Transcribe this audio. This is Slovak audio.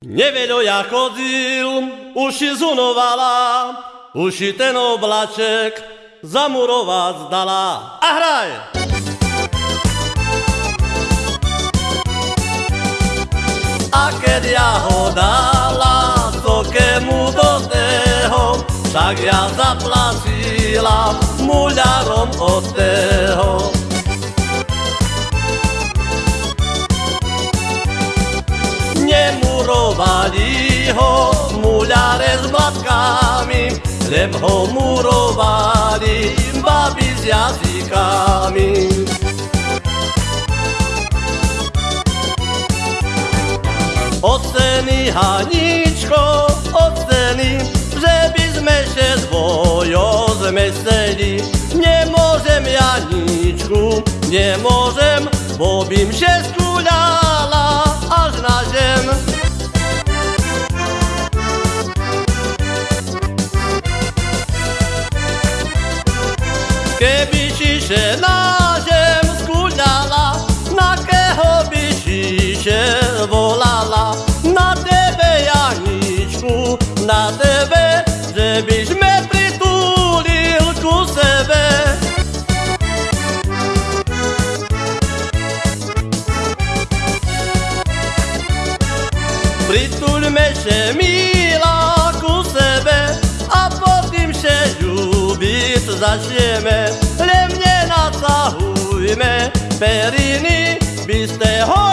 Neveľo ja chodil, uši zunovala, uši ten oblaček zamurovať zdala. A hraj! A keď ja ho dala sokému do teho, tak ja zaplatila muľarom od teho. Nemurovali ho muľare s blatkami, leb ho murovali babi s jazykami. Oceny Haničko, oceny, že by sme še zvojo zmesteli. Nemôžem Janičku, nemôžem, bo bym się skuľala Keby si še na zem skuľala, na keho by si še volala? Na tebe, Janičku, na tebe, že byš me pritulil ku sebe. Prituľme še milá začneme. Len mne nacahujme periny, by ste ho